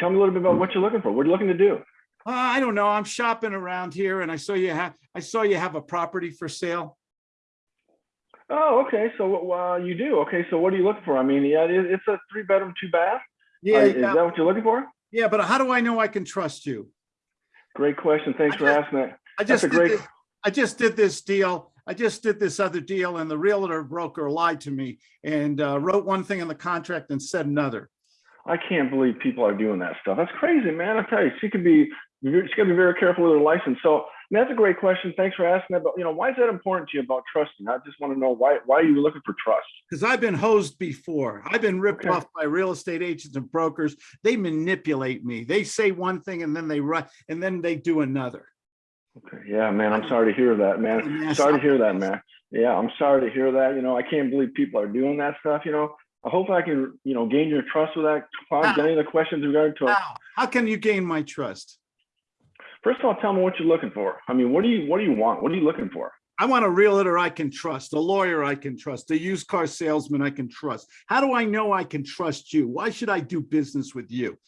tell me a little bit about what you're looking for. What are you looking to do? Uh, I don't know. I'm shopping around here and I saw you have, I saw you have a property for sale. Oh, okay. So uh, you do. Okay. So what are you looking for? I mean, yeah, it's a three bedroom, two bath. Yeah, Uh, is yeah, that what you're looking for? yeah, but how do I know I can trust you? Great question. Thanks I for just- asking that. I That's just a did great- this, I just did this deal. I just did this other deal and the realtor broker lied to me and uh, wrote one thing in the contract and said another. I can't believe people are doing that stuff. That's crazy, man. I tell you, she could be, she got to be very careful with her license. So that's a great question. Thanks for asking that. But you know, why is that important to you about trusting? I just want to know why. Why are you looking for trust? Because I've been hosed before. I've been ripped Okay. off by real estate agents and brokers. They manipulate me. They say one thing and then they run and then they do another. Okay. Yeah, man. I'm sorry to hear that, man. Sorry to hear that, man. Yeah, I'm sorry to hear that. You know, I can't believe people are doing that stuff. You know, I hope I can, you know, gain your trust with that. How? any other questions regarding to? How? How can you gain my trust? First of all, tell me what you're looking for. I mean, what do you, what do you want? What are you looking for? I want a realtor I can trust, a lawyer I can trust, a used car salesman I can trust. How do I know I can trust you? Why should I do business with you?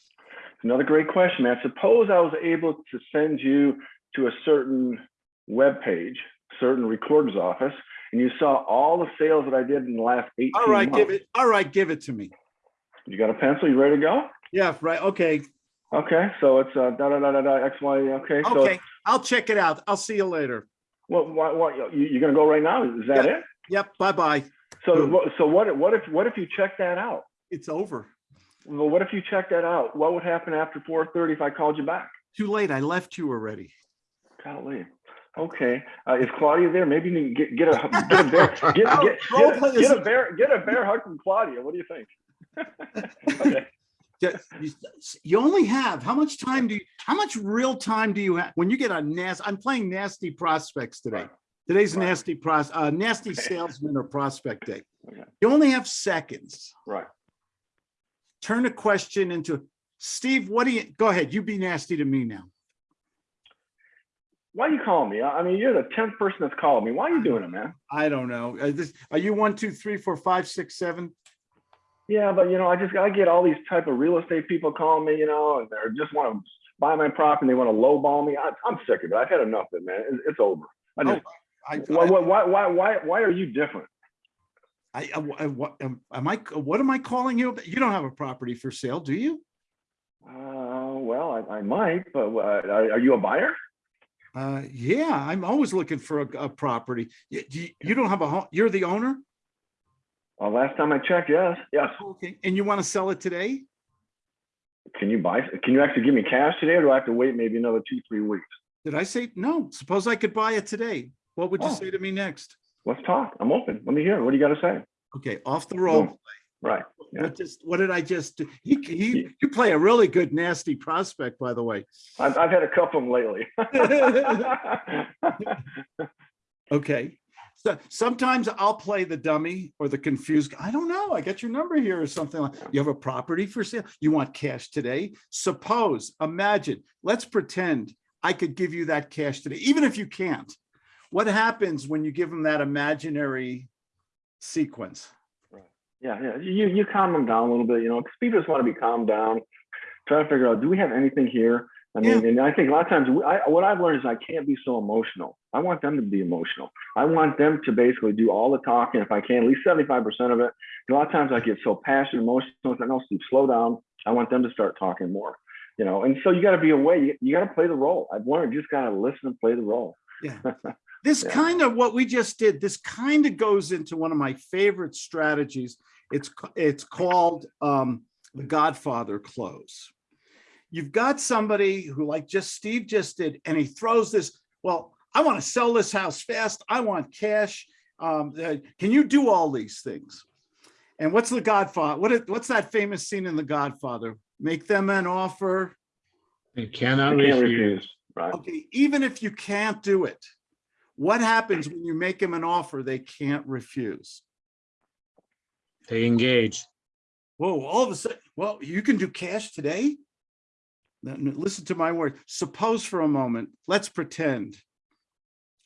Another great question, man. Suppose I was able to send you to a certain web page, certain recorder's office, and you saw all the sales that I did in the last 18 All right, give it. All right, give it to me. You got a pencil? You ready to go? Yeah, right. Okay. Okay, so it's uh, da da da da da X Y. Okay, so Okay. I'll check it out. I'll see you later. what what what you, you're gonna go right now? Is that Yeah. it? Yep. Bye bye. So Boom. what so what what if what if you check that out? It's over. Well, what if you check that out? What would happen after 4:30 if I called you back? Too late. I left you already. Golly. Okay. Uh, is Claudia there? Maybe you can get, get a get a bear get, get, get, a, get a bear get a bear hug from Claudia. What do you think? okay. You only have, how much time do you, how much real time do you have? When you get a nasty, I'm playing nasty prospects today. Today's Right. nasty pros, uh, nasty salesman or prospect day. Okay. You only have seconds. Right. Turn a question into, Steve, what do you, go ahead, you be nasty to me now. Why you calling me? I I mean, you're the tenth person that's called me. Why are you doing it, man? I don't know. Uh, this, are you one, two, three, four, five, six, seven? Yeah, but you know, I just I get all these type of real estate people calling me, you know, and they just want to buy my property. And they want to lowball me. I, I'm sick of it. I've had enough of it, man. It's, it's over. I just, I, why, why, why, why, why, why are you different? I, I, I- what, am am I, what am I calling you? You don't have a property for sale, do you? Uh, well, I, I might, but uh, are, are you a buyer? Uh, yeah, I'm always looking for a, a property. You, you, you don't have a home, you're the owner? Well, last time I checked, yes, yes. Okay, and you want to sell it today? Can you buy? Can you actually give me cash today, or do I have to wait maybe another two, three weeks? Did I say, no, suppose I could buy it today. What would you Oh. say to me next? Let's talk. I'm open. Let me hear. What do you got to say? Okay, off the. Boom. Right. yeah. What just, what did I just, do? he, he, you play a really good nasty prospect, by the way. I've, I've had a couple of them lately. Okay. So sometimes I'll play the dummy or the confused. I don't know. I got your number here or something like, you have a property for sale? You want cash today? Suppose, imagine, let's pretend I could give you that cash today, even if you can't. What happens when you give them that imaginary sequence? Yeah, yeah. You you calm them down a little bit, you know, because people just want to be calmed down. Try to figure out, do we have anything here? I mean, and I think a lot of times, we- I, what I've learned is I can't be so emotional. I want them to be emotional. I want them to basically do all the talking, if I can, at least seventy-five percent of it. A lot of times I get so passionate, emotional. It's like, no, Steve, slow down. I want them to start talking more, you know. And so you got to be away. You, you got to play the role. I've learned you just got to listen and play the role. Yeah. This Yeah. kind of what we just did, this kind of goes into one of my favorite strategies. It's, it's called um, the Godfather close. You've got somebody who like just Steve just did, and he throws this, well, I want to sell this house fast. I want cash. Um, uh, can you do all these things? And what's the Godfather? What, is- what's that famous scene in The Godfather? Make them an offer. They cannot can't refuse. refuse. Right. Okay, even if you can't do it, what happens when you make them an offer they can't refuse? They engage. Whoa, all of a sudden, well, you can do cash today? Listen to my word. Suppose for a moment, let's pretend.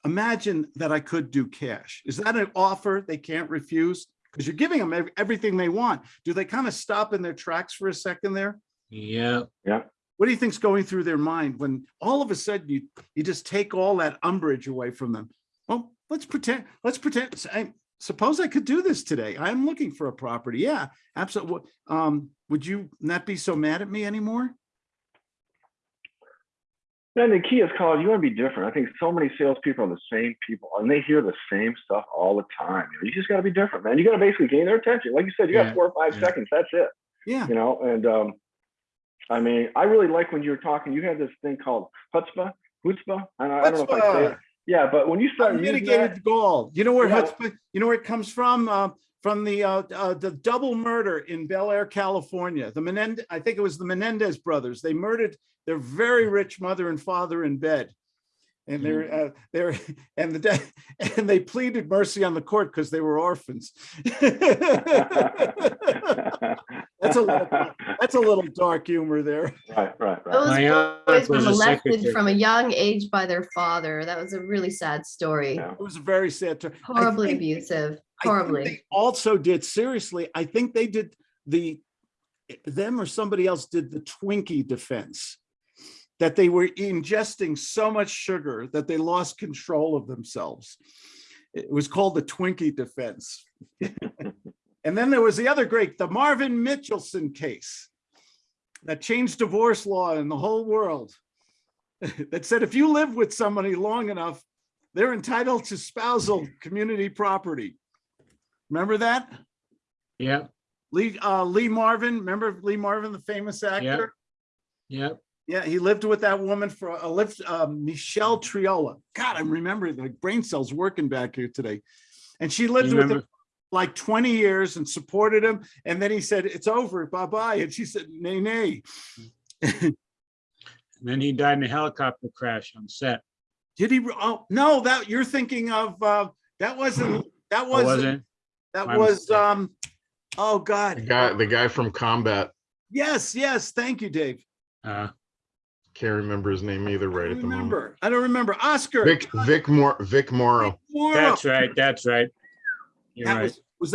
Imagine that I could do cash. Is that an offer they can't refuse? Because you're giving them everything they want. Do they kind of stop in their tracks for a second there? Yeah. Yeah, What do you think's going through their mind when all of a sudden you, you just take all that umbrage away from them? Well, let's pretend, let's pretend, I suppose I could do this today. I'm looking for a property. Yeah, absolutely. Um, would you not be so mad at me anymore? Then the key is, Colin, you want to be different. I think so many salespeople are the same people and they hear the same stuff all the time. You, know, you just got to be different, man. You got to basically gain their attention. Like you said, you got Yeah, four or five yeah. seconds. That's it. Yeah, You know, and um, I mean, I really like when you were talking, you had this thing called chutzpah, chutzpah. And I, I don't know if I say it. Yeah, but when you start mitigated that, gall. You know where, Yeah. chutzpah- you know where it comes from? Uh, from the, uh, uh, the double murder in Bel Air, California. The Menendez, I think it was the Menendez brothers. They murdered their very rich mother and father in bed. And they're, uh, they're, and the, de- and they pleaded mercy on the court because they were orphans. That's a little, that's a little dark humor there. right, right, right. Those My boys were was molested from a young age by their father. That was a really sad story. Yeah. It was a very sad. tur- I Horribly think- abusive, horribly. they Also did, seriously, I think they did the, them or somebody else did the Twinkie defense. That they were ingesting so much sugar that they lost control of themselves. It was called the Twinkie defense. And then there was the other great, the Marvin Mitchelson case. That changed divorce law in the whole world. That said, if you live with somebody long enough, they're entitled to spousal community property. Remember that? yeah, Lee, uh, Lee Marvin, remember Lee Marvin, the famous actor? yeah. Yeah, he lived with that woman for a lived, uh, Michelle Triola. God, I'm remembering the brain cells working back here today. And she lived with him like 20 years and supported him. And then he said, it's over, bye-bye. And she said, nay, nay. And then he died in a helicopter crash on set. Did he? Oh, no, that you're thinking of, uh, that wasn't, that Oh, wasn't, wasn't? that My was, mistake. um, oh The God. guy, the guy from Combat, Yes, yes. Thank you, Dave. Uh, can't remember his name either right at the moment. I don't remember. Oscar. Vic, Vic Mor, Vic Morrow. Morrow. that's right, that's right. You're That right. was,